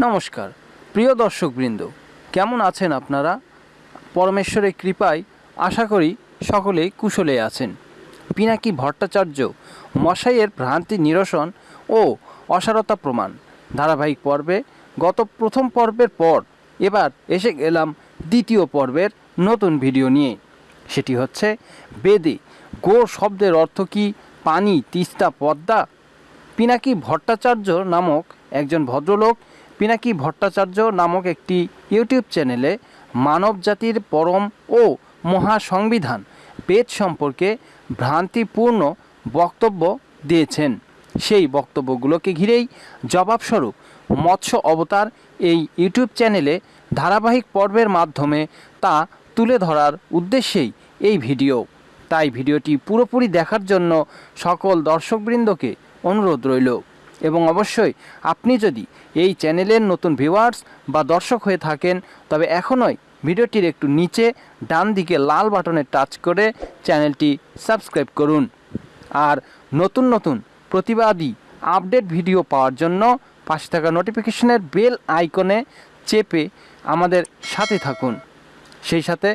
নমস্কার, প্রিয় দর্শকবৃন্দ, কেমন আছেন আপনারা? পরমেশ্বরের কৃপায় আশা করি সকলেই কুশলে আছেন। পিনাকি ভট্টাচার্য মশাইয়ের ভ্রান্তি নিরসন ও অসারতা প্রমাণ। ধারাবাহিক পর্বে, গত প্রথম পর্বের পর এবার এসে গেলাম দ্বিতীয় পর্বের নতুন ভিডিও নিয়ে। সেটি হচ্ছে, বেদে গো শব্দের অর্থ কি? পানি, তিস্তা, পদ্মা? পিনাকি ভট্টাচার্য নামক একজন ভদ্রলোক পিনাকি ভট্টাচার্য নামক একটি ইউটিউব চ্যানেলে মানব জাতির পরম ও মহাসংবিধান বেদ সম্পর্কে ভ্রান্তিপূর্ণ বক্তব্য দিয়েছেন। সেই বক্তব্যগুলোকে ঘিরেই জবাবস্বরূপ মৎস্য অবতার এই ইউটিউব চ্যানেলে ধারাবাহিক পর্বের মাধ্যমে তা তুলে ধরার উদ্দেশ্যেই এই ভিডিও। তাই ভিডিওটি পুরোপুরি দেখার জন্য সকল দর্শকবৃন্দকে অনুরোধ রইল। এবং অবশ্যই আপনি যদি এই চ্যানেলের নতুন ভিউয়ার্স বা দর্শক হয়ে থাকেন, তবে এখনই ভিডিওটির একটু নিচে ডান দিকে লাল বাটনে টাচ করে চ্যানেলটি সাবস্ক্রাইব করুন। আর নতুন নতুন প্রতিবাদী আপডেট ভিডিও পাওয়ার জন্য পাশে থাকা নোটিফিকেশনের বেল আইকনে চেপে আমাদের সাথে থাকুন। সেই সাথে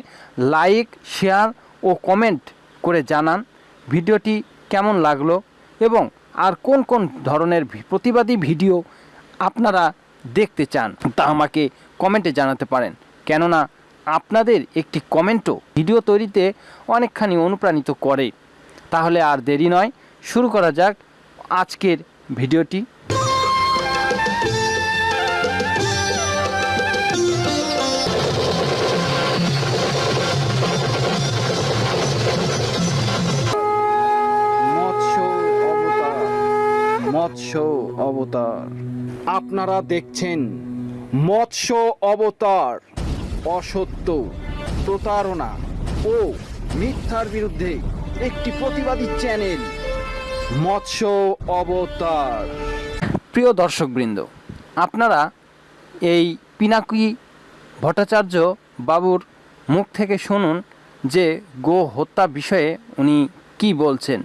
লাইক শেয়ার ও কমেন্ট করে জানান ভিডিওটি কেমন লাগল এবং আর কোন কোন ধরনের প্রতিবাদী ভিডিও আপনারা দেখতে চান তা আমাকে কমেন্টে জানাতে পারেন। কেননা আপনাদের একটি কমেন্টও ভিডিও তৈরিতে অনেকখানি অনুপ্রাণিত করে। তাহলে আর দেরি নয়, শুরু করা যাক আজকের ভিডিওটি। মৎস্য অবতার। আপনারা দেখছেন মৎস্য অবতার, অসত্য, প্রতারণা ও মিথ্যার বিরুদ্ধে একটি প্রতিবাদী চ্যানেল, মৎস্য অবতার। প্রিয় দর্শকবৃন্দ, আপনারা এই পিনাকি ভট্টাচার্য বাবুর মুখ থেকে শুনুন যে গো হত্যা বিষয়ে উনি কি বলছেন।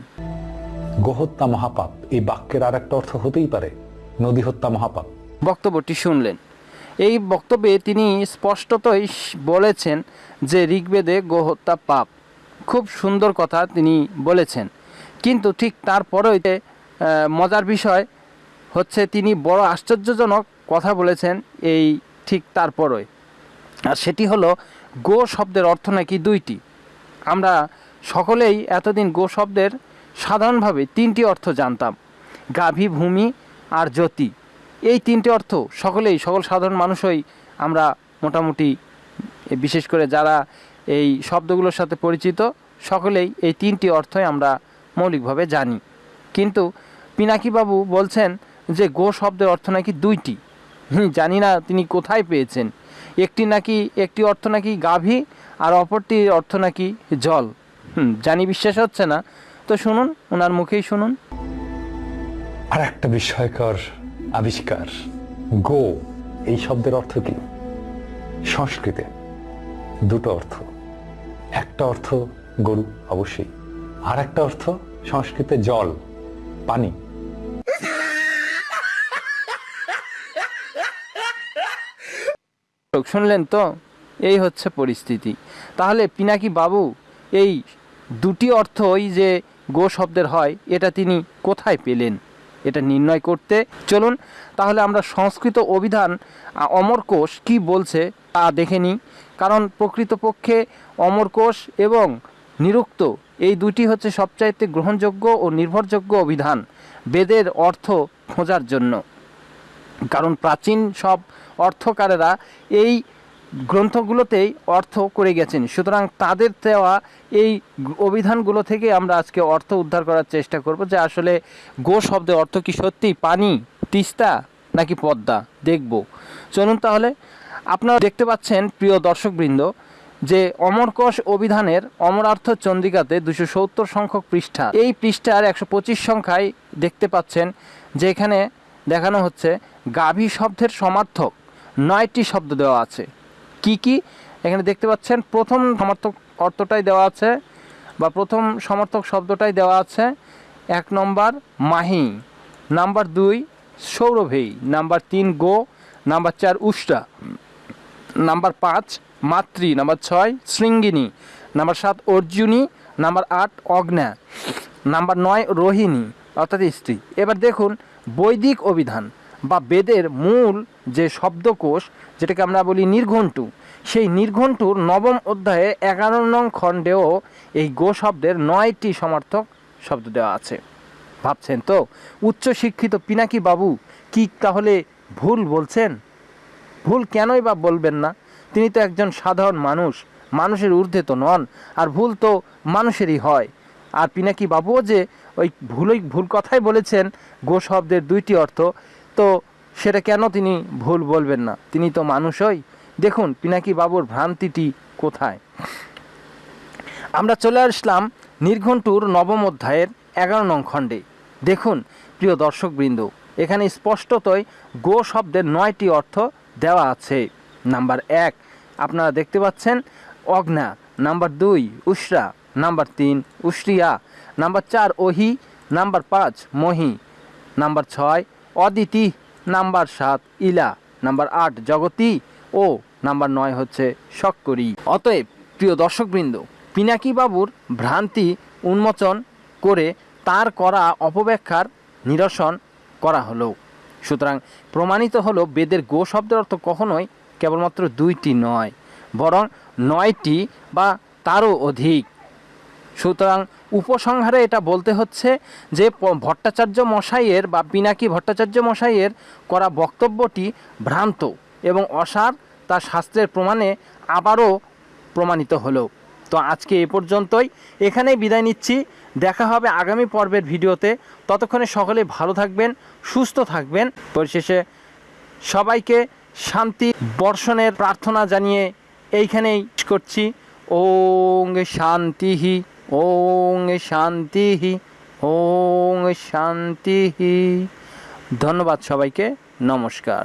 গোহত্যা মহাপাপ। এই বাক্যের আর একটা অর্থ হতেই পারে নদী হত্যা মহাপাপ। বক্তব্যটি শুনলেন। এই বক্তব্যে তিনি স্পষ্টতই বলেছেন যে ঋগ্বেদে গোহত্যা পাপ। খুব সুন্দর কথা তিনি বলেছেন। কিন্তু ঠিক তারপরেই মজার বিষয় হচ্ছে তিনি বড় আশ্চর্যজনক কথা বলেছেন এই ঠিক তারপরই। আর সেটি হলো, গো শব্দের অর্থ নাকি দুইটি? আমরা সকলেই এতদিন গো শব্দের সাধারণভাবে তিনটি অর্থ জানতাম, গাভী, ভূমি আর জ্যোতি। এই তিনটি অর্থ সকলেই, সকল সাধারণ মানুষই আমরা মোটামুটি, বিশেষ করে যারা এই শব্দগুলোর সাথে পরিচিত, সকলেই এই তিনটি অর্থই আমরা মৌলিকভাবে জানি। কিন্তু পিনাকিবাবু বলছেন যে গো শব্দের অর্থ নাকি দুইটি। জানি না তিনি কোথায় পেয়েছেন। একটি নাকি, একটি অর্থ নাকি গাভী আর অপরটি অর্থ নাকি জল। জানি বিশ্বাস হচ্ছে না তো শুনুন ওনার মুখেই শুনুন। আর একটা বিস্ময়কর আবিষ্কার গো এই শব্দের অর্থ কি? সংস্কৃতে দুটো অর্থ। একটা অর্থ গরু অবশ্যই। আর একটা অর্থ সংস্কৃতে জল পানি। শুনলেন তো? এই হচ্ছে পরিস্থিতি। তাহলে পিনাকি বাবু এই দুটি অর্থই যে গো শব্দের হয়, এটা তিনি কোথায় পেলেন? এটা নির্ণয় করতে চলুন, তাহলে আমরা সংস্কৃত অভিধান অমরকোষ কি বলছে তা দেখে নিই। কারণ প্রকৃতপক্ষে অমরকোষ এবং নিরুক্ত, এই দুটি হচ্ছে সবচাইতে গ্রহণযোগ্য ও নির্ভরযোগ্য অভিধান, বেদের অর্থ খোঁজার জন্য। কারণ প্রাচীন সব অর্থকারেরা এই গ্রন্থগুলোতেই অর্থ করে গেছেন। সুতরাং তাদের দেওয়া এই অভিধানগুলো থেকে আমরা আজকে অর্থ উদ্ধার করার চেষ্টা করব যে আসলে গো শব্দের অর্থ কি সত্যি? পানি, তিস্তা নাকি পদ্মা? দেখব। চলুন তাহলে, আপনারা দেখতে পাচ্ছেন, প্রিয় দর্শকবৃন্দ, যে অমরকোষ অভিধানের অমরার্থ চন্দিকাতে দুশো সত্তর সংখ্যক পৃষ্ঠা। এই পৃষ্ঠার একশো পঁচিশ সংখ্যায় দেখতে পাচ্ছেন যে এখানে দেখানো হচ্ছে গাভী শব্দের সমার্থক নয়টি শব্দ দেওয়া আছে। কি কি? এখানে দেখতে পাচ্ছেন, প্রথম সমর্থক অর্থটাই দেওয়া আছে, বা প্রথম সমর্থক শব্দটাই দেওয়া আছে। এক নম্বর, মাহি। নাম্বার দুই সৌরভেই নাম্বার তিন, গো। নাম্বার চার, উষ্টা। নাম্বার পাঁচ, মাতৃ। নাম্বার ছয়, শৃঙ্গিনী। নাম্বার সাত, অর্জুনী। নাম্বার আট, অগ্না। নাম্বার নয়, রোহিণী, অর্থাৎ স্ত্রী। এবার দেখুন, বৈদিক অভিধান। বা বেদের মূল যে শব্দকোষ, যেটাকে আমরা বলি নির্ঘণ্টু, সেই নির্ঘণ্টুর নবম অধ্যায়ে এগারো নং খণ্ডেও এই গো শব্দের নয়টি সমার্থক শব্দ দেওয়া আছে। ভাবছেন তো উচ্চশিক্ষিত পিনাকি বাবু কি তাহলে ভুল বলছেন? ভুল কেনই বা বলবেন না? তিনি তো একজন সাধারণ মানুষ, মানুষের ঊর্ধ্বে তো নন, আর ভুল তো মানুষেরই হয়। আর পিনাকি বাবুও যে ওই ভুলই ভুল কথাই বলেছেন, গো শব্দের দুইটি অর্থ তো সেটা কেন তিনি ভুল বলবেন না? তিনি তো মানুষই দেখুন, পিনাকি বাবুর ভ্রান্তিটি কোথায়? আমরা চলে আসলাম নির্ঘণ্টুর নবম অধ্যায়ের এগারো নং খণ্ডে। দেখুন, প্রিয় দর্শকবৃন্দ, এখানে স্পষ্টতই গো শব্দের নয়টি অর্থ দেওয়া আছে। নাম্বার এক, আপনারা দেখতে পাচ্ছেন, অগ্না। নাম্বার দুই উশরা নাম্বার তিন উশরিয়া নাম্বার চার, ওহি। নাম্বার পাঁচ, মহি। নাম্বার ছয় অদিতি, নাম্বার সাত ইলা, নাম্বার আট জগতি, ও নাম্বার নয় হচ্ছে শক্করি অতএব, প্রিয় দর্শকবৃন্দ পিনাকি বাবুর ভ্রান্তি উন্মোচন করে তার করা অপব্যাখ্যার নিরসন করা হলো। সুতরাং প্রমাণিত হলো বেদের গো শব্দের অর্থ কখনোই কেবলমাত্র দুইটি নয়, বরং নয়টি বা তারও অধিক। সুতরাং উপসংহারে এটা বলতে হচ্ছে যে ভট্টাচার্য মশাইয়ের বা পিনাকি ভট্টাচার্য মশাইয়ের করা বক্তব্যটি ভ্রান্ত এবং অসার তা শাস্ত্রের প্রমাণে আবারও প্রমাণিত হলো। তো আজকে এ পর্যন্তই। এখানেই বিদায় নিচ্ছি। দেখা হবে আগামী পর্বের ভিডিওতে। ততক্ষণে সকলে ভালো থাকবেন, সুস্থ থাকবেন। পরিশেষে সবাইকে শান্তি বর্ষণের প্রার্থনা জানিয়ে এইখানেই করছি। ওং শান্তিহি ওং শান্তিহি ওং শান্তিহি ধন্যবাদ সবাইকে নমস্কার।